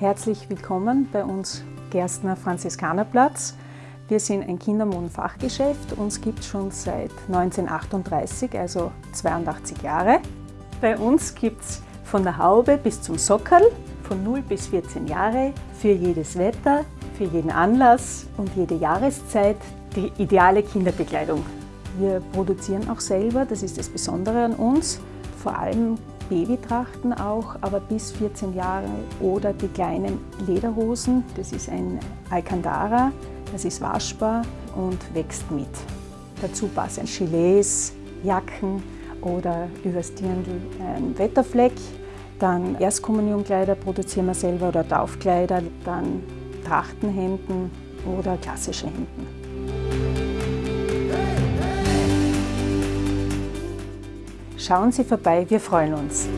Herzlich willkommen bei uns Gerstner Franziskanerplatz. Wir sind ein Kindermodenfachgeschäft. Uns gibt es schon seit 1938, also 82 Jahre. Bei uns gibt es von der Haube bis zum Sockerl, von 0 bis 14 Jahre, für jedes Wetter, für jeden Anlass und jede Jahreszeit die ideale Kinderbekleidung. Wir produzieren auch selber, das ist das Besondere an uns, vor allem Babytrachten auch, aber bis 14 Jahre oder die kleinen Lederhosen, das ist ein Alcantara, das ist waschbar und wächst mit. Dazu passen Gilets, Jacken oder übers Dirndl ein Wetterfleck. Dann Erstkommunionkleider produzieren wir selber oder Taufkleider, dann Trachtenhemden oder klassische Hemden. Schauen Sie vorbei, wir freuen uns.